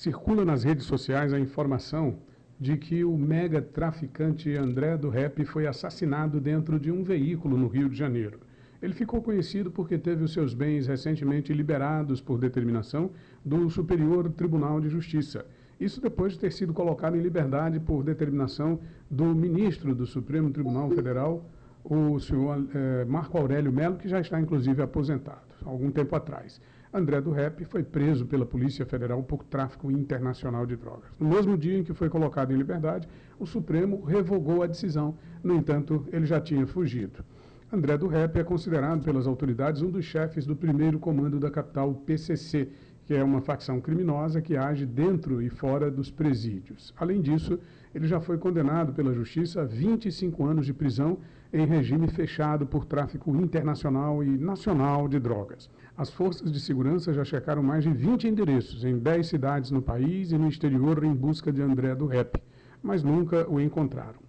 Circula nas redes sociais a informação de que o mega traficante André do Rep foi assassinado dentro de um veículo no Rio de Janeiro. Ele ficou conhecido porque teve os seus bens recentemente liberados por determinação do Superior Tribunal de Justiça. Isso depois de ter sido colocado em liberdade por determinação do ministro do Supremo Tribunal Federal, o senhor eh, Marco Aurélio Melo, que já está inclusive aposentado, algum tempo atrás. André do Rep foi preso pela Polícia Federal por tráfico internacional de drogas. No mesmo dia em que foi colocado em liberdade, o Supremo revogou a decisão. No entanto, ele já tinha fugido. André do Rep é considerado pelas autoridades um dos chefes do primeiro comando da capital PCC, que é uma facção criminosa que age dentro e fora dos presídios. Além disso, ele já foi condenado pela Justiça a 25 anos de prisão em regime fechado por tráfico internacional e nacional de drogas. As forças de segurança já checaram mais de 20 endereços em 10 cidades no país e no exterior em busca de André do Rep, mas nunca o encontraram.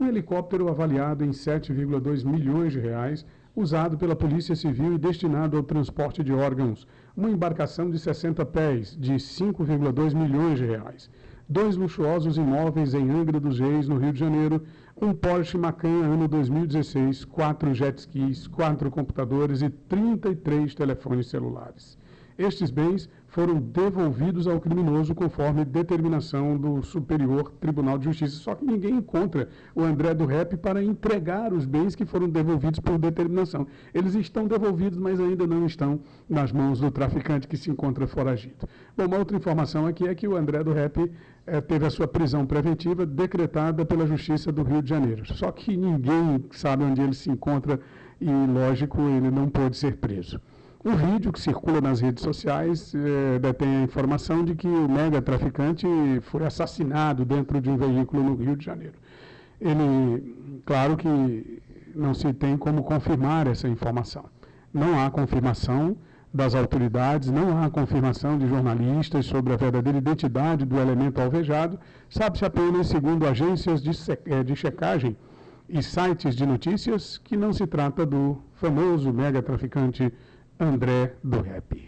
Um helicóptero avaliado em 7,2 milhões de reais, usado pela Polícia Civil e destinado ao transporte de órgãos. Uma embarcação de 60 pés, de 5,2 milhões de reais. Dois luxuosos imóveis em Angra dos Reis, no Rio de Janeiro. Um Porsche Macan ano 2016, quatro jet skis, quatro computadores e 33 telefones celulares. Estes bens foram devolvidos ao criminoso conforme determinação do Superior Tribunal de Justiça. Só que ninguém encontra o André do Rep para entregar os bens que foram devolvidos por determinação. Eles estão devolvidos, mas ainda não estão nas mãos do traficante que se encontra foragido. Bom, uma outra informação aqui é que o André do Rep é, teve a sua prisão preventiva decretada pela Justiça do Rio de Janeiro. Só que ninguém sabe onde ele se encontra e, lógico, ele não pôde ser preso. Um vídeo que circula nas redes sociais é, detém a informação de que o mega traficante foi assassinado dentro de um veículo no Rio de Janeiro. Ele, claro que não se tem como confirmar essa informação. Não há confirmação das autoridades, não há confirmação de jornalistas sobre a verdadeira identidade do elemento alvejado, sabe-se apenas, segundo agências de, eh, de checagem e sites de notícias, que não se trata do famoso mega traficante André do Rap.